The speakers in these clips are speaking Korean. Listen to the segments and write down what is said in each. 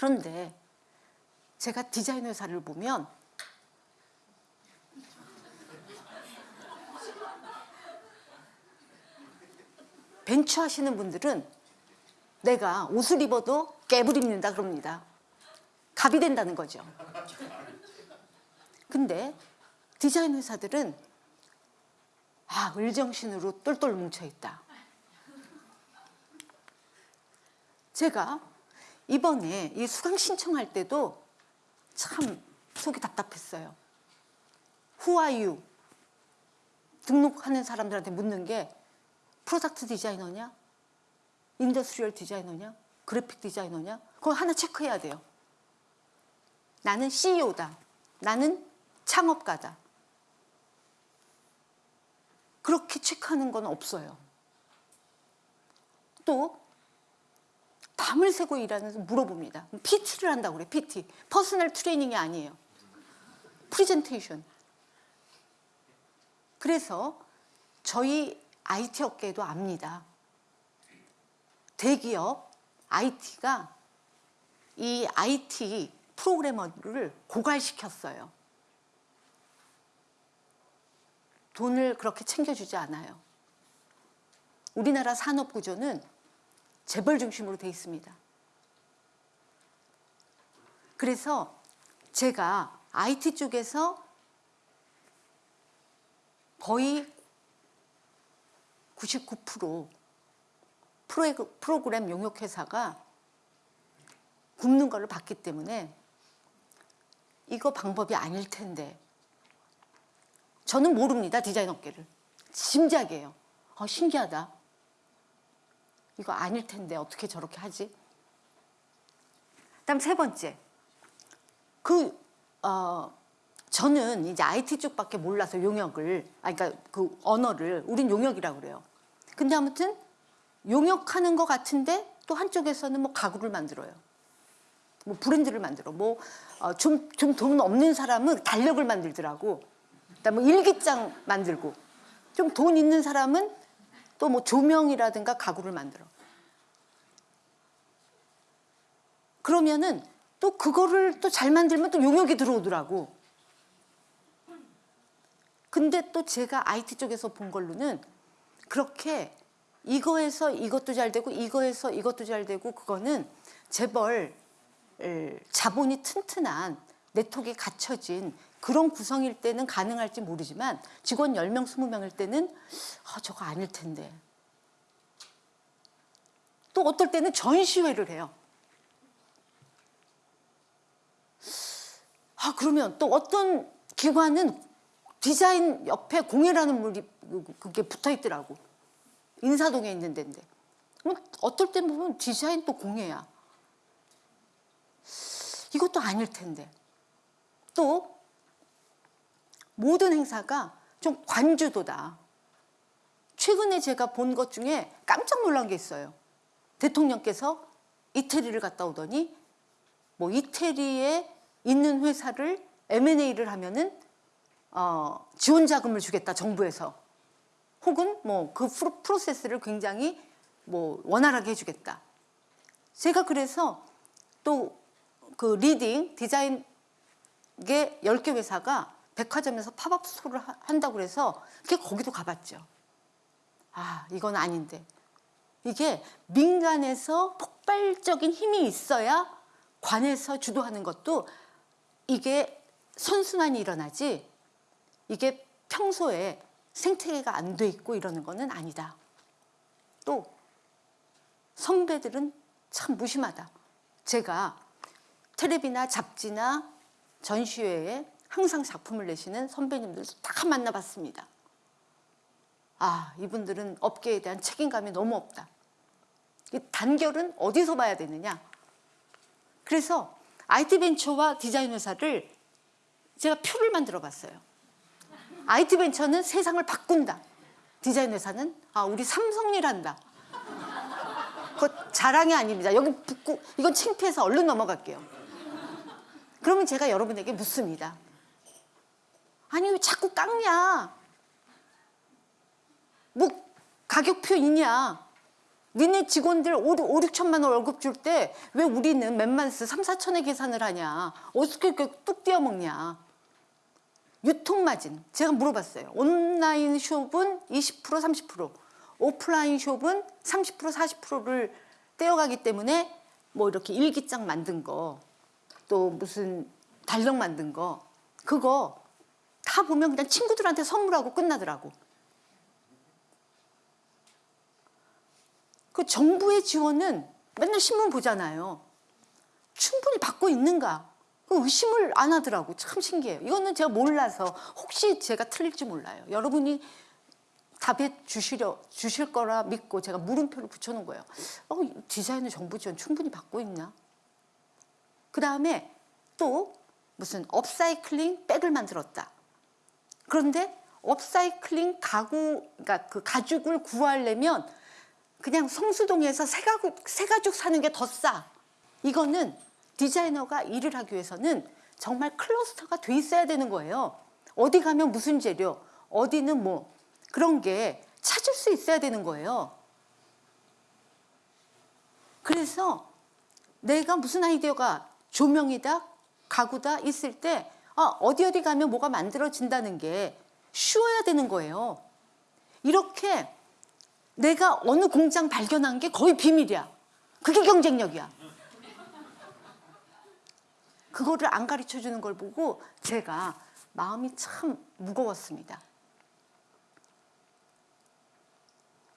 그런데 제가 디자인 회사를 보면 벤처 하시는 분들은 내가 옷을 입어도 입는다 그럽니다. 갑이 된다는 거죠. 근데 디자인 회사들은 아, 을정신으로 똘똘 뭉쳐 있다. 제가 이번에 이 수강 신청할 때도 참 속이 답답했어요. You? 등록하는 사람들한테 묻는 게 product 디자이너냐? industrial 디자이너냐? 그래픽 디자이너냐? 그거 하나 체크해야 돼요. 나는 CEO다. 나는 창업가다. 그렇게 체크하는 건 없어요. 또 밤을 새고 일하는 물어봅니다. PT를 한다고 그래. PT. personal training이 아니에요. 프리젠테이션. 그래서 저희 IT 업계도 압니다. 대기업 IT가 이 IT 프로그래머를 고갈시켰어요. 돈을 그렇게 챙겨주지 않아요. 우리나라 산업 구조는 재벌 중심으로 돼 있습니다. 그래서 제가 IT 쪽에서 거의 99% 프로그램 용역 회사가 굶는 거를 봤기 때문에 이거 방법이 아닐 텐데 저는 모릅니다 디자인 업계를. 짐작이에요. 어, 신기하다 이거 아닐 텐데 어떻게 저렇게 하지? 그다음 세 번째. 그 어, 저는 이제 IT 쪽밖에 몰라서 용역을 아 그러니까 그 언어를 우린 용역이라고 그래요. 근데 아무튼 용역하는 것 같은데 또 한쪽에서는 뭐 가구를 만들어요. 뭐 브랜드를 만들어. 뭐좀좀 좀돈 없는 사람은 달력을 만들더라고. 그다음에 뭐 일기장 만들고. 좀 돈 있는 사람은 또 뭐 조명이라든가 가구를 만들어. 그러면은 또 그거를 또 잘 만들면 또 용역이 들어오더라고. 근데 또 제가 IT 쪽에서 본 걸로는 그렇게 이거에서 이것도 잘 되고 이거에서 이것도 잘 되고 그거는 재벌 자본이 튼튼한 네트워크에 갖춰진 그런 구성일 때는 가능할지 모르지만 직원 10명, 20명일 때는 아, 저거 아닐 텐데. 또 어떨 때는 전시회를 해요. 아, 그러면 또 어떤 기관은 디자인 옆에 공예라는 물이 그게 붙어 있더라고. 인사동에 있는 데인데. 어떨 때 보면 디자인 또 공예야. 이것도 아닐 텐데. 또 모든 행사가 좀 관주도다. 최근에 제가 본 것 중에 깜짝 놀란 게 있어요. 대통령께서 이태리를 갔다 오더니 뭐 이태리에 있는 회사를 M&A를 하면은 어, 지원 자금을 주겠다 정부에서 혹은 뭐 그 프로세스를 굉장히 뭐 원활하게 해주겠다. 제가 그래서 또 그 leading 디자인계 10개 회사가 백화점에서 pop-up store를 한다고 그래서 그게 거기도 가봤죠. 아 이건 아닌데 이게 민간에서 폭발적인 힘이 있어야 관에서 주도하는 것도 이게 선순환이 일어나지 이게 평소에 생태계가 안 돼 있고 이러는 거는 아니다. 또 선배들은 참 무심하다. 제가 텔레비나 잡지나 전시회에 항상 작품을 내시는 선배님들 다 만나봤습니다. 아 이분들은 업계에 대한 책임감이 너무 없다. 이 단결은 어디서 봐야 되느냐. 그래서 IT 벤처와 디자인 회사를 제가 표를 만들어 봤어요. IT 벤처는 세상을 바꾼다. 디자인 회사는 아 우리 삼성이란다. 그 자랑이 아닙니다. 여기 붙고 이건 창피해서 얼른 넘어갈게요. 그러면 제가 여러분에게 묻습니다. 아니 왜 자꾸 깎냐? 뭐 가격표 있냐? 니네 직원들 5, 5 6천만 원 월급 줄 때 왜 우리는 맨만스 3, 4천에 계산을 하냐. 어떻게 이렇게 뚝 떼어먹냐. 유통마진 제가 물어봤어요. 온라인 숍은 20% 30% 오프라인 숍은 30% 40%를 떼어가기 때문에 뭐 이렇게 일기장 만든 거 또 무슨 달력 만든 거 그거 다 보면 그냥 친구들한테 선물하고 끝나더라고. 그 정부의 지원은 맨날 신문 보잖아요. 충분히 받고 있는가? 그 의심을 안 하더라고. 참 신기해요. 이거는 제가 몰라서 혹시 제가 틀릴지 몰라요. 여러분이 답해 주시려 주실 거라 믿고 제가 물음표를 붙여놓은 거예요. 어, 디자인은 정부 지원 충분히 받고 있나? 그 다음에 또 무슨 업사이클링 백을 만들었다. 그런데 업사이클링 가구, 그러니까 그 가죽을 구하려면 그냥 성수동에서 새 가죽, 새 가죽 사는 게 더 싸. 이거는 디자이너가 일을 하기 위해서는 정말 클러스터가 돼 있어야 되는 거예요. 어디 가면 무슨 재료, 어디는 뭐 그런 게 찾을 수 있어야 되는 거예요. 그래서 내가 무슨 아이디어가 조명이다, 가구다 있을 때 아, 어디 어디 가면 뭐가 만들어진다는 게 쉬워야 되는 거예요. 이렇게 내가 어느 공장 발견한 게 거의 비밀이야. 그게 경쟁력이야. 그거를 안 가르쳐 주는 걸 보고 제가 마음이 참 무거웠습니다.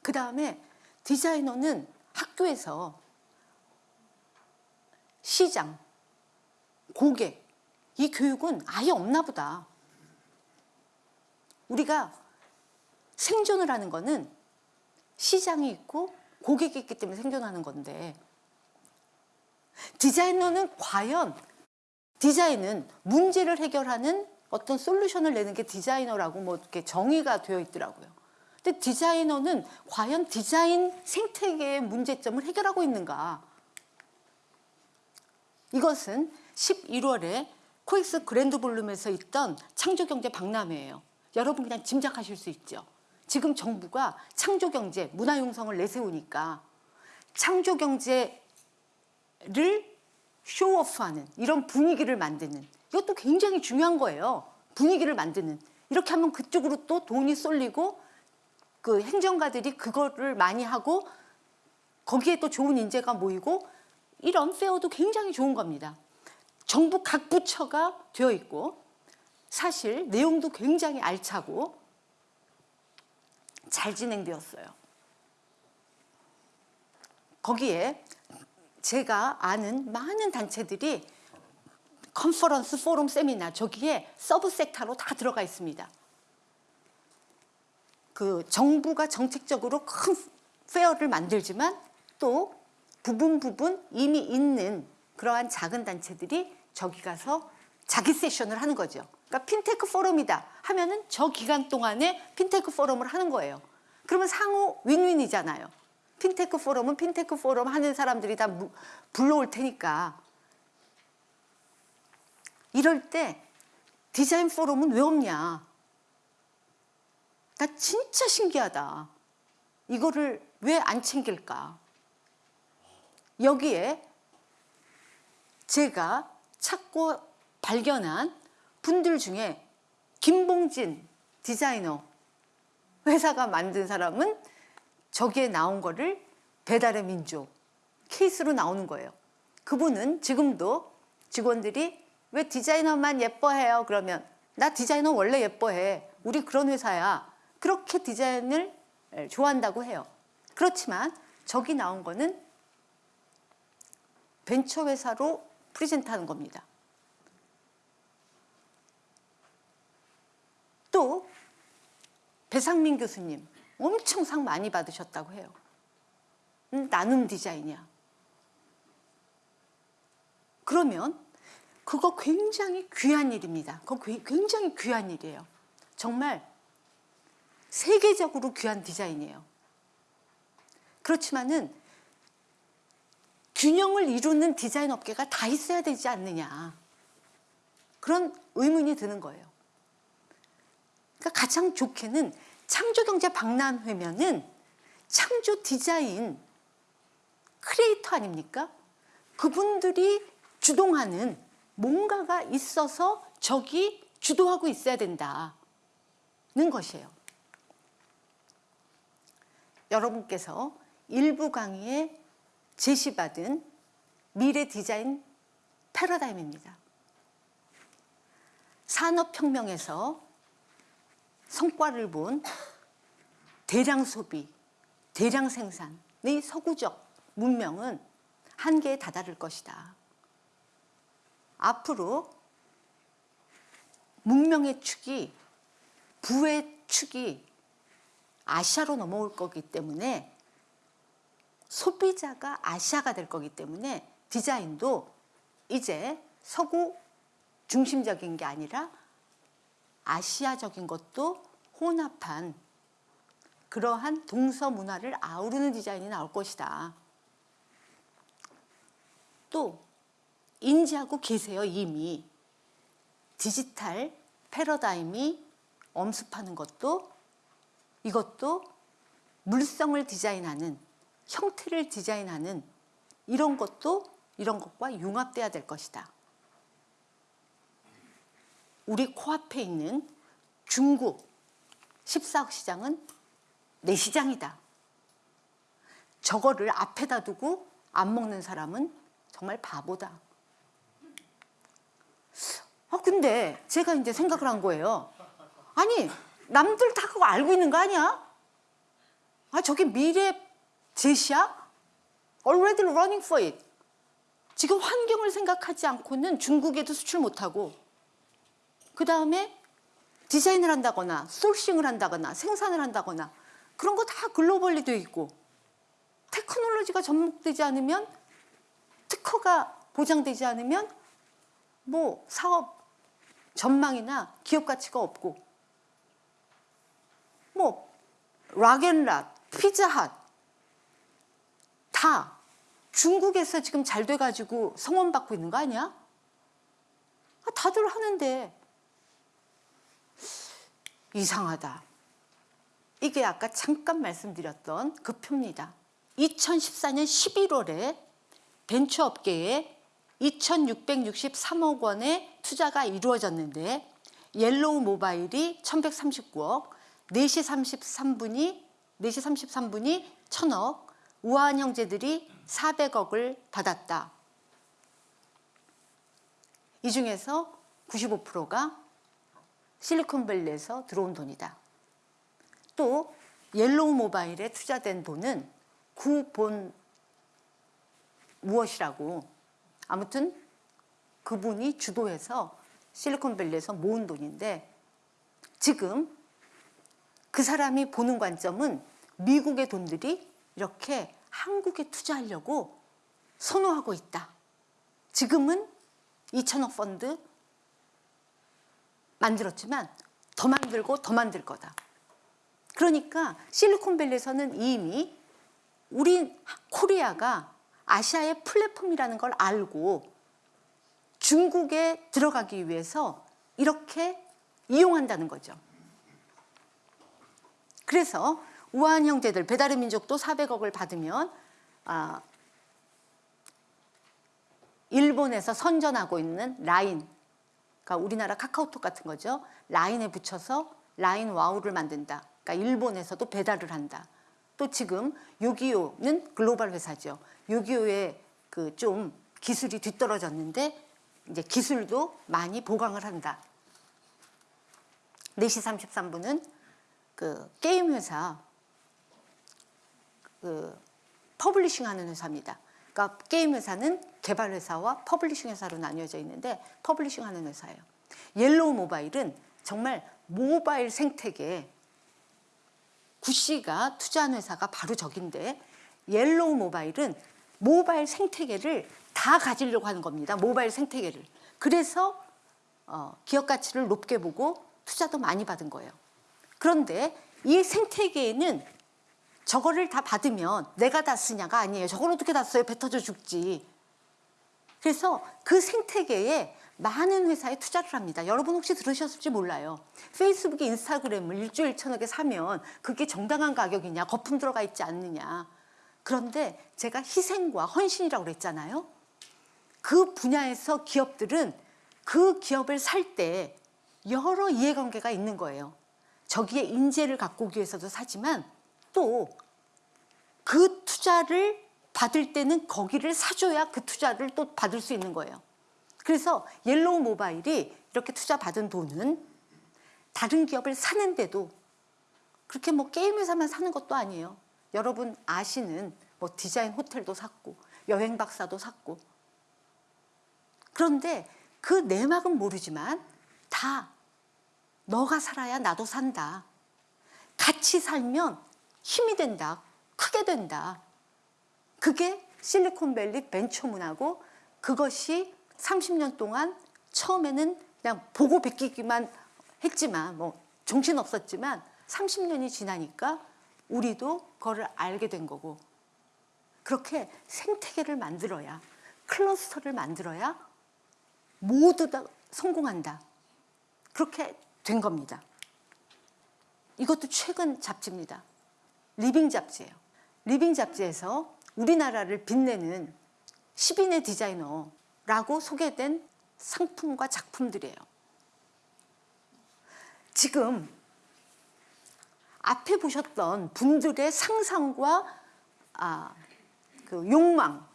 그 다음에 디자이너는 학교에서 시장, 고객, 이 교육은 아예 없나 보다. 우리가 생존을 하는 거는 시장이 있고 고객이 있기 때문에 생존하는 건데 디자이너는 과연 디자인은 문제를 해결하는 어떤 솔루션을 내는 게 디자이너라고 뭐 이렇게 정의가 되어 있더라고요. 근데 디자이너는 과연 디자인 생태계의 문제점을 해결하고 있는가? 이것은 11월에 코엑스 그랜드 볼룸에서 있던 창조경제 박람회예요. 여러분 그냥 짐작하실 수 있죠. 지금 정부가 창조경제, 문화융성을 내세우니까 창조경제를 쇼오프하는 이런 분위기를 만드는 이것도 굉장히 중요한 거예요. 분위기를 만드는 이렇게 하면 그쪽으로 또 돈이 쏠리고 그 행정가들이 그거를 많이 하고 거기에 또 좋은 인재가 모이고 이런 페어도 굉장히 좋은 겁니다. 정부 각 부처가 되어 있고 사실 내용도 굉장히 알차고 잘 진행되었어요. 거기에 제가 아는 많은 단체들이 컨퍼런스, 포럼, 세미나 저기에 sub sector로 다 들어가 있습니다. 그 정부가 정책적으로 큰 fair를 만들지만 또 부분 부분 이미 있는 그러한 작은 단체들이 저기 가서 자기 세션을 하는 거죠. 그러니까 핀테크 포럼이다 하면은 저 기간 동안에 핀테크 포럼을 하는 거예요. 그러면 상호 윈윈이잖아요. 핀테크 포럼은 핀테크 포럼 하는 사람들이 다 무- 불러올 테니까. 이럴 때 디자인 포럼은 왜 없냐? 나 진짜 신기하다. 이거를 왜 안 챙길까? 여기에 제가 찾고 발견한 분들 중에 김봉진 디자이너 회사가 만든 사람은 저기에 나온 거를 배달의 민족 케이스로 나오는 거예요. 그분은 지금도 직원들이 왜 디자이너만 예뻐해요? 그러면 나 디자이너 원래 예뻐해. 우리 그런 회사야. 그렇게 디자인을 예, 좋아한다고 해요. 그렇지만 저기 나온 거는 벤처 회사로 프리젠트하는 겁니다. 또 배상민 교수님 엄청 상 많이 받으셨다고 해요. 음, 나눔 디자인이야. 그러면 그거 굉장히 귀한 일입니다. 그거 괴- 굉장히 귀한 일이에요. 정말 세계적으로 귀한 디자인이에요. 그렇지만은 균형을 이루는 디자인 업계가 다 있어야 되지 않느냐. 그런 의문이 드는 거예요. 그러니까 가장 좋게는 창조경제 박람회면은 창조 디자인 크리에이터 아닙니까? 그분들이 주동하는 뭔가가 있어서 저기 주도하고 있어야 된다는 것이에요. 여러분께서 일부 강의에 제시받은 미래 디자인 패러다임입니다. 산업혁명에서 성과를 본 대량 소비, 대량 생산의 서구적 문명은 한계에 다다를 것이다. 앞으로 문명의 축이 부의 축이 아시아로 넘어올 거기 때문에 소비자가 아시아가 될 거기 때문에 디자인도 이제 서구 중심적인 게 아니라 아시아적인 것도 혼합한 그러한 동서 문화를 아우르는 디자인이 나올 것이다. 또 인지하고 계세요 이미 디지털 패러다임이 엄습하는 것도 이것도 물성을 디자인하는 형태를 디자인하는 이런 것도 이런 것과 융합돼야 될 것이다. 우리 코앞에 있는 중국 14억 시장은 내 시장이다. 저거를 앞에다 두고 안 먹는 사람은 정말 바보다. 아 근데 제가 이제 생각을 한 거예요. 아니 남들 다 그거 알고 있는 거 아니야? 아 저게 미래 제시야? Already running for it. 지금 환경을 생각하지 않고는 중국에도 수출 못하고 그 다음에 디자인을 한다거나 소싱을 한다거나 생산을 한다거나 그런 거 다 글로벌리 돼 있고 테크놀로지가 접목되지 않으면 특허가 보장되지 않으면 뭐 사업 전망이나 기업 가치가 없고 뭐 락앤락, 피자핫 다 중국에서 지금 잘 돼가지고 성원 받고 있는 거 아니야? 아, 다들 하는데 이상하다. 이게 아까 잠깐 말씀드렸던 그 표입니다. 2014년 11월에 벤처업계에 2,663억 원의 투자가 이루어졌는데 옐로우 모바일이 1,139억, 4시 33분이 4시 33분이 1,000억, 우아한 형제들이 400억을 받았다. 이 중에서 95%가 실리콘밸리에서 들어온 돈이다. 또 옐로우 모바일에 투자된 돈은 구본 무엇이라고 아무튼 그분이 주도해서 실리콘밸리에서 모은 돈인데 지금 그 사람이 보는 관점은 미국의 돈들이 이렇게 한국에 투자하려고 선호하고 있다. 지금은 2천억 펀드 만들었지만 더 만들고 더 만들 거다. 그러니까 실리콘밸리에서는 이미 우리 코리아가 아시아의 플랫폼이라는 걸 알고 중국에 들어가기 위해서 이렇게 이용한다는 거죠. 그래서 우한 형제들 배달의 민족도 400억을 받으면 아, 일본에서 선전하고 있는 라인 그러니까 우리나라 카카오톡 같은 거죠. 라인에 붙여서 라인 와우를 만든다. 그러니까 일본에서도 배달을 한다. 또 지금 요기요는 글로벌 회사죠. 요기요의 그 좀 기술이 뒤떨어졌는데 이제 기술도 많이 보강을 한다. 4시 33분은 그 게임 회사 그 publishing 하는 회사입니다. 그러니까 게임 회사는 개발 회사와 publishing 회사로 나뉘어져 있는데 publishing 하는 회사예요. 옐로우 모바일은 정말 모바일 생태계 구씨가 투자한 회사가 바로 저긴데 옐로우 모바일은 모바일 생태계를 다 가지려고 하는 겁니다. 모바일 생태계를. 그래서 어, 기업 가치를 높게 보고 투자도 많이 받은 거예요. 그런데 이 생태계에는 저거를 다 받으면 내가 다 쓰냐가 아니에요. 저걸 어떻게 다 써요? 배 터져 죽지. 그래서 그 생태계에 많은 회사에 투자를 합니다. 여러분 혹시 들으셨을지 몰라요. 페이스북, 인스타그램을 일주일 천억에 사면 그게 정당한 가격이냐, 거품 들어가 있지 않느냐. 그런데 제가 희생과 헌신이라고 그랬잖아요. 그 분야에서 기업들은 그 기업을 살 때 여러 이해관계가 있는 거예요. 저기에 인재를 갖고 오기 위해서도 사지만 또 그 투자를 받을 때는 거기를 사줘야 그 투자를 또 받을 수 있는 거예요. 그래서 옐로우 모바일이 이렇게 투자 받은 돈은 다른 기업을 사는데도 그렇게 뭐 게임 회사만 사는 것도 아니에요. 여러분 아시는 뭐 디자인 호텔도 샀고 여행 박사도 샀고 그런데 그 내막은 모르지만 다 너가 살아야 나도 산다. 같이 살면 힘이 된다. 크게 된다. 그게 실리콘밸리 벤처문하고 그것이 30년 동안 처음에는 그냥 보고 베끼기만 했지만 뭐 정신 없었지만 30년이 지나니까 우리도 그거를 알게 된 거고 그렇게 생태계를 만들어야 클러스터를 만들어야 모두 다 성공한다. 그렇게 된 겁니다. 이것도 최근 잡지입니다. 리빙 잡지예요. 리빙 잡지에서 우리나라를 빛내는 10인의 디자이너라고 소개된 상품과 작품들이에요. 지금 앞에 보셨던 분들의 상상과 아, 그 욕망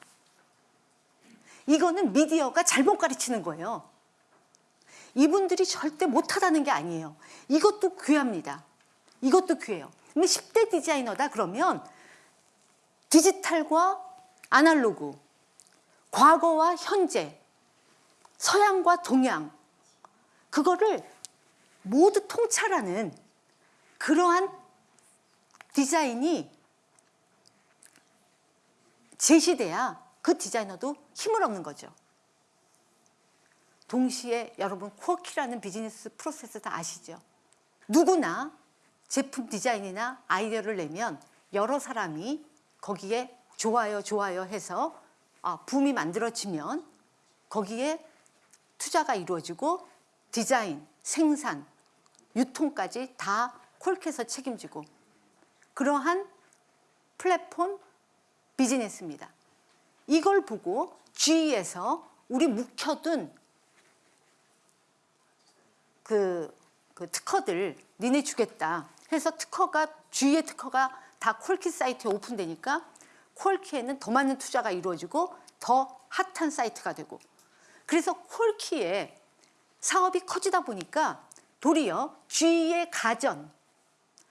이거는 미디어가 잘못 가르치는 거예요. 이분들이 절대 못하다는 게 아니에요. 이것도 귀합니다. 이것도 귀해요. 근데 10대 디자이너다 그러면 디지털과 아날로그, 과거와 현재, 서양과 동양, 그거를 모두 통찰하는 그러한 디자인이 제시돼야 그 디자이너도 힘을 얻는 거죠. 동시에 여러분 코어키라는 비즈니스 프로세스 다 아시죠? 누구나 제품 디자인이나 아이디어를 내면 여러 사람이 거기에 좋아요 좋아요 해서 아, 붐이 만들어지면 거기에 투자가 이루어지고 디자인, 생산, 유통까지 다 콜캐서 책임지고 그러한 플랫폼 비즈니스입니다. 이걸 보고 GE에서 우리 묵혀둔 그, 그 특허들 니네 주겠다 해서 특허가 GE의 특허가 다 콜키 사이트에 오픈되니까 콜키에는 더 많은 투자가 이루어지고 더 핫한 사이트가 되고 그래서 콜키에 사업이 커지다 보니까 도리어 GE의 가전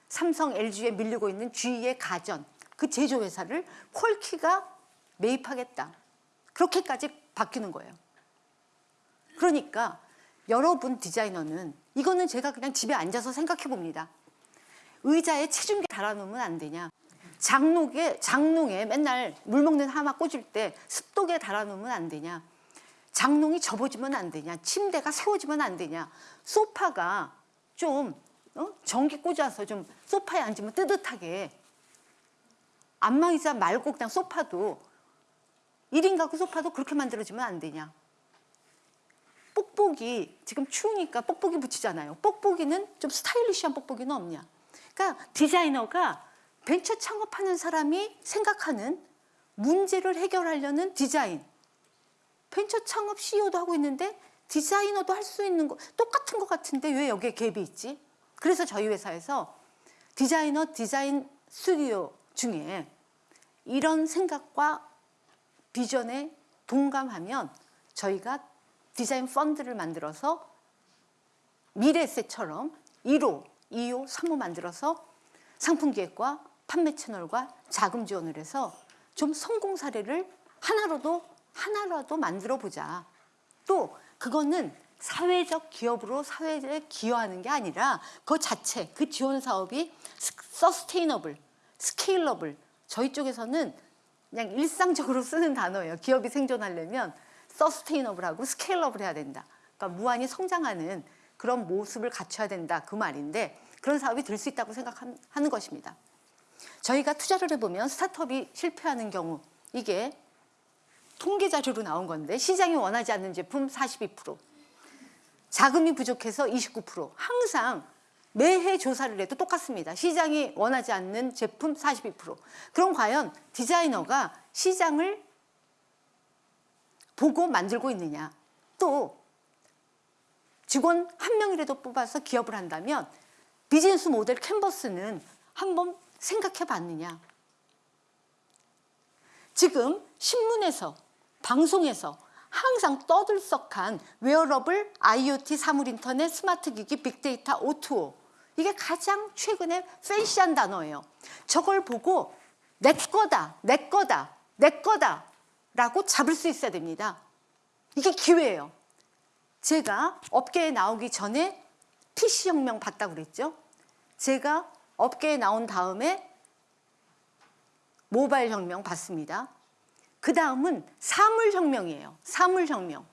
삼성, LG에 밀리고 있는 GE의 가전 그 제조회사를 콜키가 매입하겠다. 그렇게까지 바뀌는 거예요. 그러니까 여러분 디자이너는 이거는 제가 그냥 집에 앉아서 생각해 봅니다. 의자에 체중계 달아놓으면 안 되냐? 장롱에 장롱에 맨날 물 먹는 하마 꽂을 때 습도계 달아놓으면 안 되냐? 장롱이 접어지면 안 되냐? 침대가 세워지면 안 되냐? 소파가 좀 어? 전기 꽂아서 좀 소파에 앉으면 뜨뜻하게 안마의자 말고 그냥 소파도 1인 가구 소파도 그렇게 만들어지면 안 되냐? 뽁뽁이 지금 추우니까 뽁뽁이 붙이잖아요. 뽁뽁이는 좀 스타일리시한 뽁뽁이는 없냐? 그러니까 디자이너가 벤처 창업하는 사람이 생각하는 문제를 해결하려는 디자인. 벤처 창업 CEO도 하고 있는데 디자이너도 할 수 있는 거 똑같은 것 같은데 왜 여기에 갭이 있지? 그래서 저희 회사에서 디자이너 디자인 스튜디오 중에 이런 생각과 비전에 동감하면 저희가 디자인 펀드를 만들어서 미래세처럼 1호, 2호, 3호 만들어서 상품 기획과 판매 채널과 자금 지원을 해서 좀 성공 사례를 하나라도 하나라도 만들어 보자. 또 그거는 사회적 기업으로 사회에 기여하는 게 아니라 그 자체 그 지원 사업이 sustainable, scalable 저희 쪽에서는 그냥 일상적으로 쓰는 단어예요. 기업이 생존하려면 sustainable하고 scalable 해야 된다. 그러니까 무한히 성장하는 그런 모습을 갖춰야 된다 그 말인데 그런 사업이 될 수 있다고 생각하는 것입니다. 저희가 투자를 해보면 스타트업이 실패하는 경우 이게 통계 자료로 나온 건데 시장이 원하지 않는 제품 42% 자금이 부족해서 29% 항상 매해 조사를 해도 똑같습니다. 시장이 원하지 않는 제품 42%. 그럼 과연 디자이너가 시장을 보고 만들고 있느냐? 또 직원 한 명이라도 뽑아서 기업을 한다면 비즈니스 모델 캔버스는 한번 생각해 봤느냐? 지금 신문에서 방송에서 항상 떠들썩한 wearable, IoT, 사물 인터넷, 스마트 기기, 빅데이터, O2O 이게 가장 최근에 팬시한 단어예요. 저걸 보고 내 거다, 내 거다, 내 거다 라고 잡을 수 있어야 됩니다. 이게 기회예요. 제가 업계에 나오기 전에 PC혁명 봤다고 그랬죠. 제가 업계에 나온 다음에 모바일 혁명 봤습니다. 그 다음은 사물혁명이에요. 사물혁명.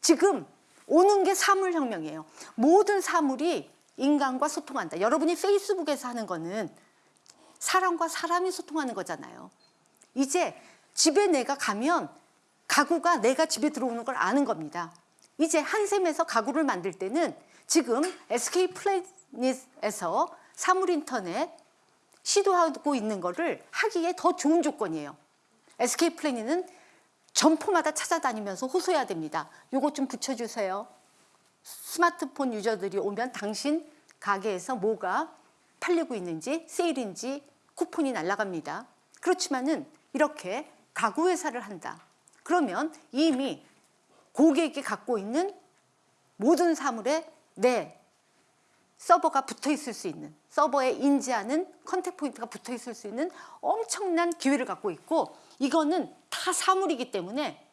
지금 오는 게 사물혁명이에요. 모든 사물이 인간과 소통한다. 여러분이 페이스북에서 하는 거는 사람과 사람이 소통하는 거잖아요. 이제 집에 내가 가면 가구가 내가 집에 들어오는 걸 아는 겁니다. 이제 한샘에서 가구를 만들 때는 지금 SK 플래닛에서 사물 인터넷 시도하고 있는 거를 하기에 더 좋은 조건이에요. SK 플래닛은 점포마다 찾아다니면서 호소해야 됩니다. 요거 좀 붙여주세요. 스마트폰 유저들이 오면 당신 가게에서 뭐가 팔리고 있는지 세일인지 쿠폰이 날아갑니다. 그렇지만은 이렇게 가구 회사를 한다. 그러면 이미 고객이 갖고 있는 모든 사물에 내 서버가 붙어 있을 수 있는 서버에 인지하는 contact point가 붙어 있을 수 있는 엄청난 기회를 갖고 있고 이거는 다 사물이기 때문에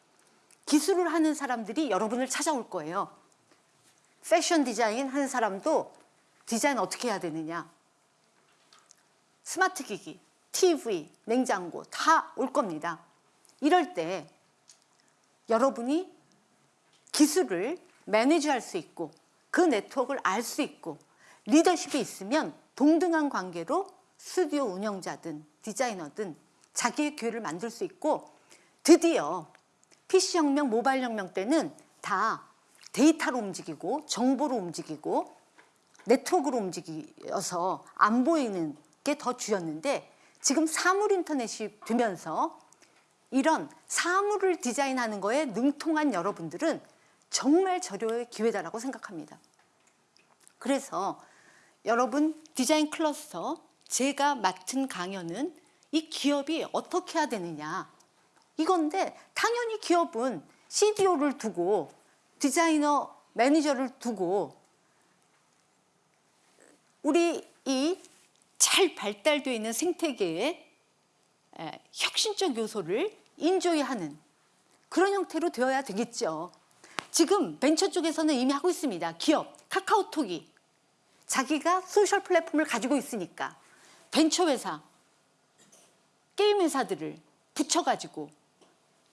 기술을 하는 사람들이 여러분을 찾아올 거예요. 패션 디자인 하는 사람도 디자인 어떻게 해야 되느냐. 스마트 기기, TV, 냉장고 다 올 겁니다. 이럴 때 여러분이 기술을 매니지할 수 있고 그 네트워크를 알 수 있고 리더십이 있으면 동등한 관계로 스튜디오 운영자든 디자이너든 자기의 기회를 만들 수 있고 드디어 PC혁명, 모바일혁명 때는 다 데이터로 움직이고 정보로 움직이고 네트워크로 움직여서 안 보이는 게 더 주였는데 지금 사물 인터넷이 되면서 이런 사물을 디자인하는 거에 능통한 여러분들은 정말 저료의 기회다라고 생각합니다. 그래서 여러분 디자인 클러스터 제가 맡은 강연은 이 기업이 어떻게 해야 되느냐 이건데 당연히 기업은 CDO를 두고 디자이너 매니저를 두고 우리 이 잘 발달되어 있는 생태계의 에, 혁신적 요소를 enjoy하는 그런 형태로 되어야 되겠죠. 지금 벤처 쪽에서는 이미 하고 있습니다. 기업, 카카오톡이 자기가 소셜 플랫폼을 가지고 있으니까 벤처 회사, 게임 회사들을 붙여가지고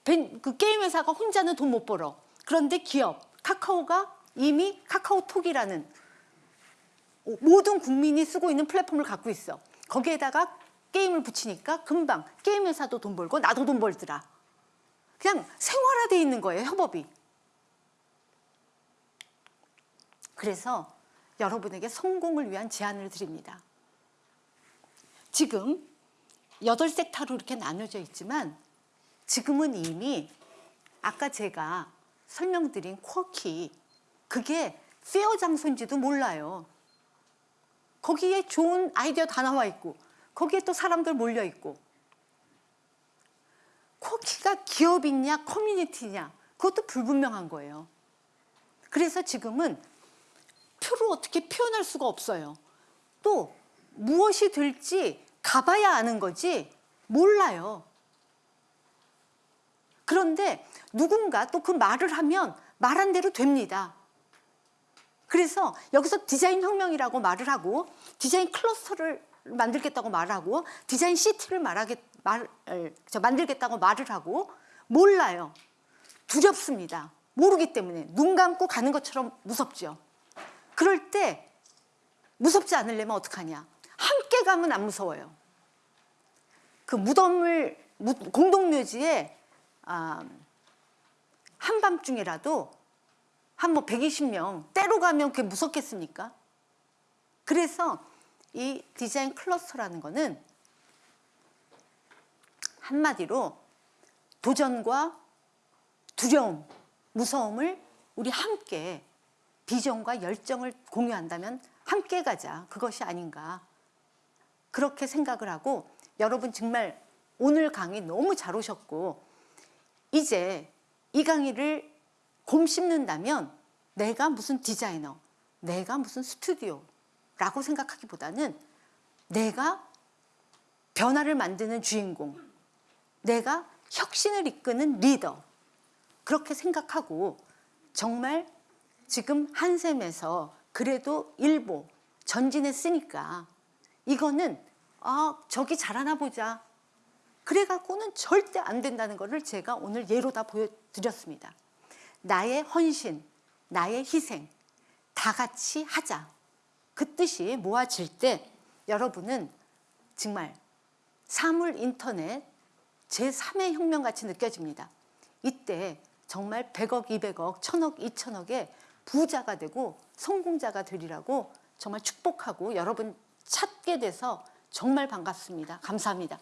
벤, 그 게임 회사가 혼자는 돈 못 벌어. 그런데 기업, 카카오가 이미 카카오톡이라는 모든 국민이 쓰고 있는 플랫폼을 갖고 있어. 거기에다가 게임을 붙이니까 금방 게임 회사도 돈 벌고 나도 돈 벌더라. 그냥 생활화돼 있는 거예요, 협업이. 그래서 여러분에게 성공을 위한 제안을 드립니다. 지금 여덟 섹터로 이렇게 나눠져 있지만 지금은 이미 아까 제가 설명드린 쿼키 그게 페어 장소인지도 몰라요. 거기에 좋은 아이디어 다 나와 있고 거기에 또 사람들 몰려 있고 쿼키가 기업이냐 커뮤니티냐 그것도 불분명한 거예요. 그래서 지금은 표로 어떻게 표현할 수가 없어요. 또 무엇이 될지 가봐야 아는 거지 몰라요. 그런데 누군가 또 그 말을 하면 말한 대로 됩니다. 그래서 여기서 디자인 혁명이라고 말을 하고 디자인 클러스터를 만들겠다고 말하고 디자인 시티를 말하겠, 말, 저 만들겠다고 말을 하고 몰라요. 두렵습니다. 모르기 때문에 눈 감고 가는 것처럼 무섭죠. 그럴 때 무섭지 않으려면 어떡하냐. 함께 가면 안 무서워요. 그 무덤을 공동묘지에 아, 한밤중이라도 한 뭐 120명 때로 가면 그게 무섭겠습니까? 그래서 이 디자인 클러스터라는 거는 한마디로 도전과 두려움, 무서움을 우리 함께 비전과 열정을 공유한다면 함께 가자. 그것이 아닌가. 그렇게 생각을 하고 여러분 정말 오늘 강의 너무 잘 오셨고 이제 이 강의를 곰 씹는다면 내가 무슨 디자이너, 내가 무슨 스튜디오라고 생각하기보다는 내가 변화를 만드는 주인공, 내가 혁신을 이끄는 리더 그렇게 생각하고 정말 지금 한샘에서 그래도 일보 전진했으니까 이거는 아 저기 잘하나 보자 그래갖고는 절대 안 된다는 것을 제가 오늘 예로 다 보여드렸습니다. 나의 헌신, 나의 희생 다 같이 하자. 그 뜻이 모아질 때 여러분은 정말 사물 인터넷 제3의 혁명같이 느껴집니다. 이때 정말 100억, 200억, 1000억, 2000억의 부자가 되고 성공자가 되리라고 정말 축복하고 여러분 찾게 돼서 정말 반갑습니다. 감사합니다.